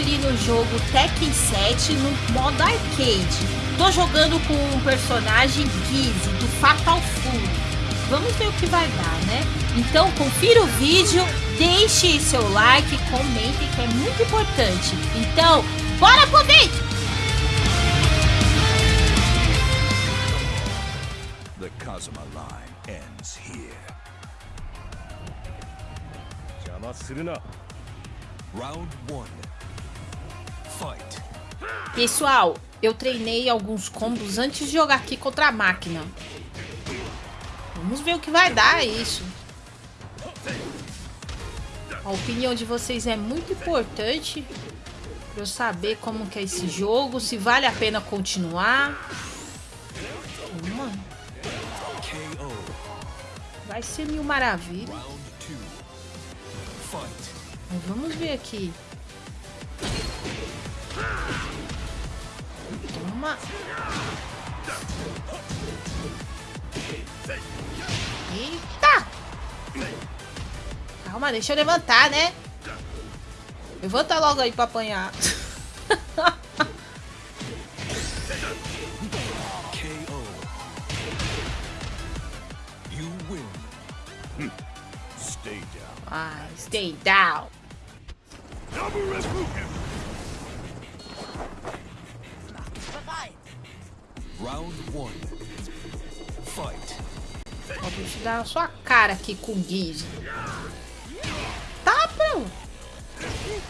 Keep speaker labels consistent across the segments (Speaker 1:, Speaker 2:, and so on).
Speaker 1: conferir o jogo Tekken 7 no modo arcade. Tô jogando com um personagem Gizzy do Fatal Fury. Vamos ver o que vai dar, né? Então confira o vídeo, deixe seu like, comente que é muito importante. Então, bora pro vídeo!
Speaker 2: The Kazuma line ends here. Round 1.
Speaker 1: Pessoal, eu treinei alguns combos antes de jogar aqui contra a máquina. Vamos ver o que vai dar isso. A opinião de vocês é muito importante para eu saber como que é esse jogo, se vale a pena continuar. Vai ser mil maravilha. Mas vamos ver aqui. Toma. Eita! Calma, deixa eu levantar, né? Levanta logo aí pra apanhar.
Speaker 3: Down
Speaker 1: Ah, stay down.
Speaker 2: Round one. Fight.
Speaker 1: Ó, bicho dá na sua cara aqui com o Giz. Tá, pronto.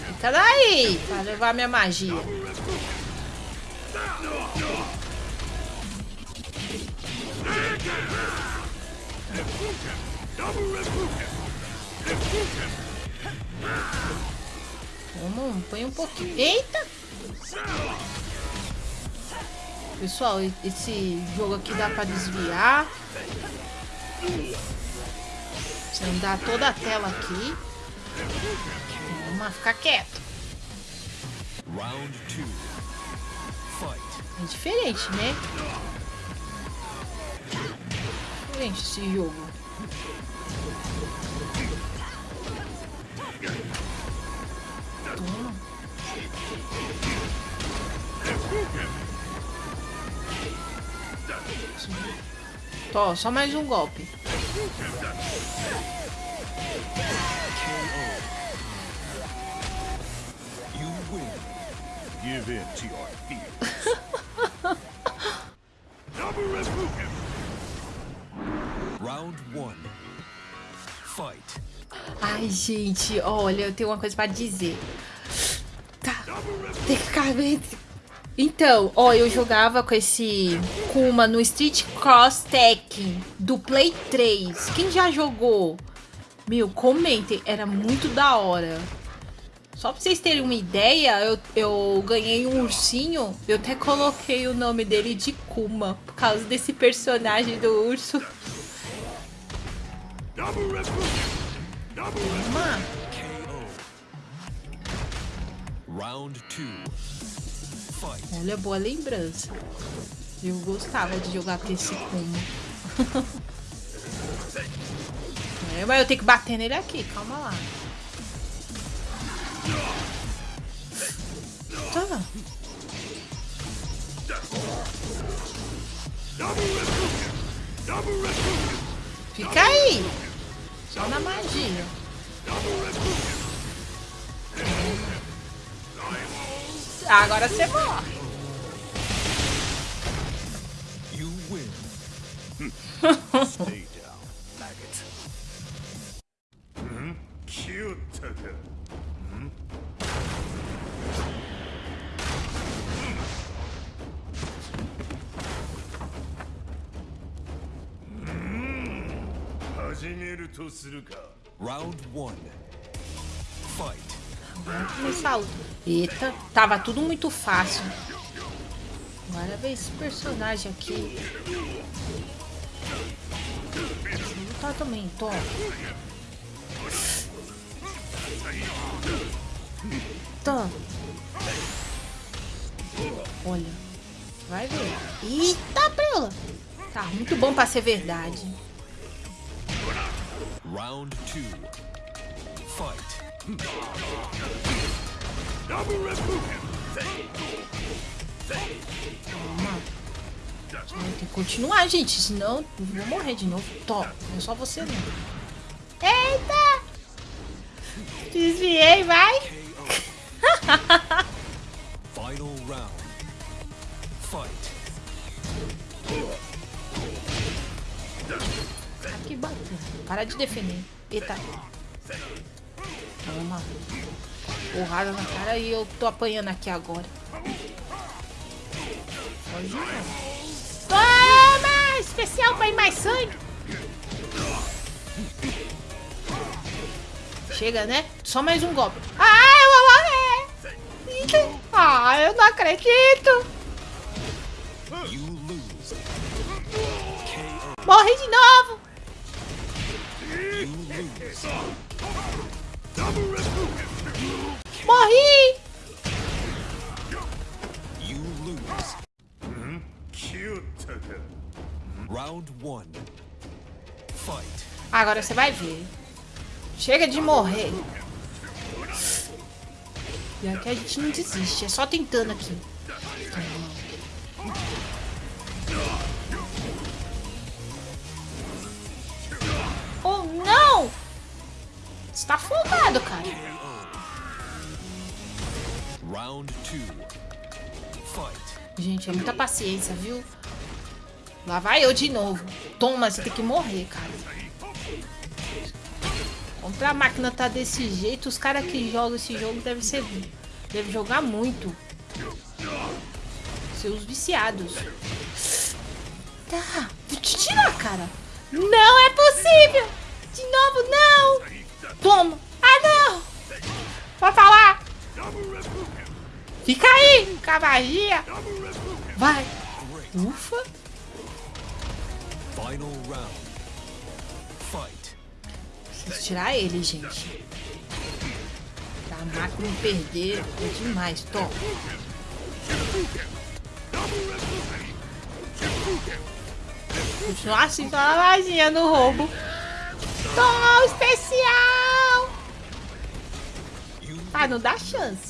Speaker 1: Fica daí pra levar minha magia. Vamos, põe um pouquinho. Eita! Pessoal, esse jogo aqui dá pra desviar. Você andar toda a tela aqui. Vamos ficar quieto.
Speaker 2: Round two. Fight.
Speaker 1: É diferente, né? Diferente esse jogo. Toma. Tó, só mais um golpe.
Speaker 3: Give in to your fear
Speaker 2: Round one. Fight.
Speaker 1: Ai, gente, olha, eu tenho uma coisa pra dizer. Tá, tem que ficar. Então, ó, eu jogava com esse Kuma no Street Cross Tech do Play 3. Quem já jogou? Meu, comentem, era muito da hora. Só pra vocês terem uma ideia, eu, eu ganhei um ursinho, eu até coloquei o nome dele de Kuma, por causa desse personagem do urso.
Speaker 2: Kuma. Round 2 forte.
Speaker 1: Olha, boa lembrança. Eu gostava de jogar com esse combo. é, mas eu tenho que bater nele aqui, calma lá. Tá. Fica aí. Só na magia. Agora você morre.
Speaker 2: You win.
Speaker 3: Stay down, maggot. Hmm? Cute.
Speaker 2: Round 1 Fight.
Speaker 1: Me saúde. Eita, tava tudo muito fácil. Agora vem esse personagem aqui. Vou lutar também, toma. Toma. Olha. Vai ver. Eita, preula. Tá muito bom pra ser verdade.
Speaker 2: Round two. Fight.
Speaker 1: Tem que continuar, gente. Senão eu vou morrer de novo. Toma. Não é só você, não. Eita! Desviei, vai.
Speaker 2: Final round. Fight.
Speaker 1: Ah, que bacana. Para de defender. Eita. Porrada na cara e eu tô apanhando aqui agora. Toma! Especial pra ir mais sangue. Chega, né? Só mais um golpe. Ah, eu vou morrer! Ah, eu não acredito! Morri de novo!
Speaker 2: You lose.
Speaker 1: Morri!
Speaker 2: You lose.
Speaker 3: Hum?
Speaker 2: Round one. Fight.
Speaker 1: Agora você vai ver. Chega de morrer. E aqui a gente não desiste, é só tentando aqui. Oh, não! Você tá afogado, cara.
Speaker 2: Round two. Fight.
Speaker 1: Gente, é muita paciência, viu? Lá vai eu de novo. Toma, você tem que morrer, cara. Como pra máquina tá desse jeito, os caras que jogam esse jogo devem ser. Devem jogar muito. Seus viciados. Tá. Vou te tirar, cara. Não é possível! De novo, não! Toma! Fica aí, com a magia! Vai! Ufa!
Speaker 2: Final round. Fight.
Speaker 1: Preciso tirar ele, gente. Pra máquina não perder é demais. Toma. Continuar assim, só a magia no roubo. Toma, especial! Ah, não dá chance.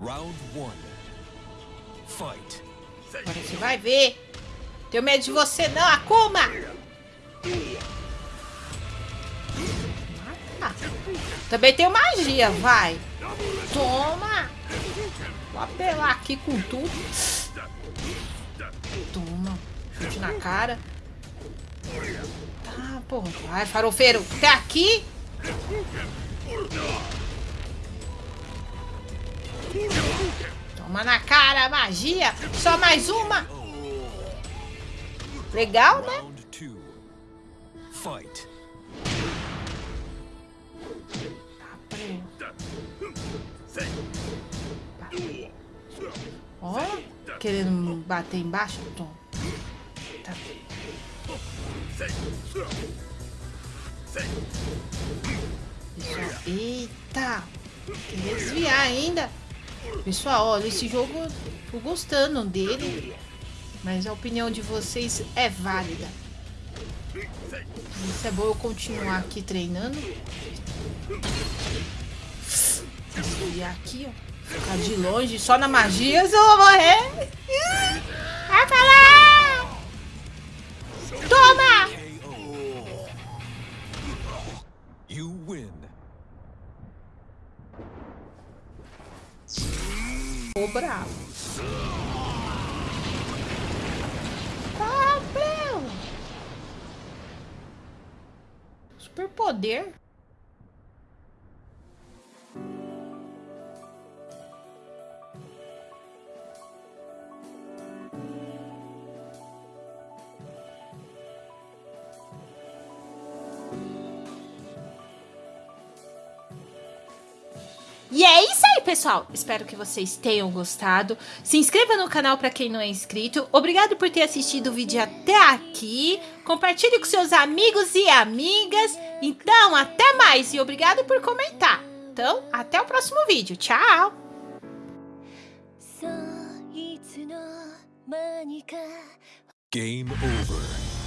Speaker 2: Round one. Fight.
Speaker 1: Agora você vai ver. Tenho medo de você não, Akuma! Também tenho magia, vai. Toma! Vou apelar aqui com tudo. Toma. Chute na cara. Tá, porra. Vai, farofeiro. Até aqui. Toma na cara, magia. Só mais uma. Legal, né?
Speaker 2: Fight.
Speaker 1: Ó, querendo bater embaixo, Tom. Tá. Eita! Quer desviar ainda. Pessoal, olha, esse jogo tô gostando dele. Mas a opinião de vocês é válida. Isso é bom eu continuar aqui treinando. Desviar aqui, ó. Ficar de longe, só na magia, eu vou morrer. Vai pra lá! Bravo. Ah, meu! Superpoder? E é isso aí, pessoal. Espero que vocês tenham gostado. Se inscreva no canal para quem não é inscrito. Obrigado por ter assistido o vídeo até aqui. Compartilhe com seus amigos e amigas. Então, até mais e obrigado por comentar. Então, até o próximo vídeo. Tchau!
Speaker 2: Game over.